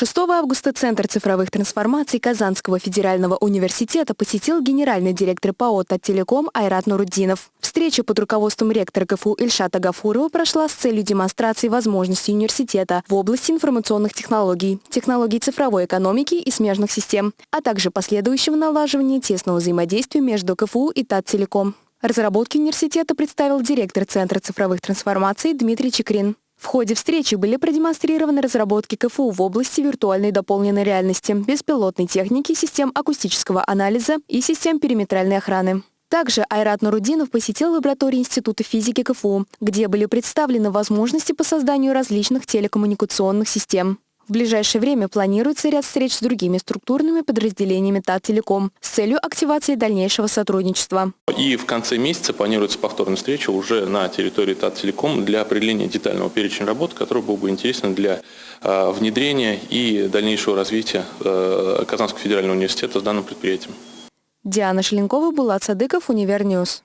6 августа Центр цифровых трансформаций Казанского федерального университета посетил генеральный директор ПАО «Таттелеком» Айрат Нуруддинов. Встреча под руководством ректора КФУ Ильшата Гафурова прошла с целью демонстрации возможностей университета в области информационных технологий, технологий цифровой экономики и смежных систем, а также последующего налаживания тесного взаимодействия между КФУ и Таттелеком. Разработки университета представил директор Центра цифровых трансформаций Дмитрий Чекрин. В ходе встречи были продемонстрированы разработки КФУ в области виртуальной дополненной реальности, беспилотной техники, систем акустического анализа и систем периметральной охраны. Также Айрат Нурудинов посетил лабораторию Института физики КФУ, где были представлены возможности по созданию различных телекоммуникационных систем. В ближайшее время планируется ряд встреч с другими структурными подразделениями ТАТ-Телеком с целью активации дальнейшего сотрудничества. И в конце месяца планируется повторная встреча уже на территории ТАТ-Телеком для определения детального перечня работ, который был бы интересен для э, внедрения и дальнейшего развития э, Казанского федерального университета с данным предприятием. Диана Шеленкова, Булат Садыков, Универньюз.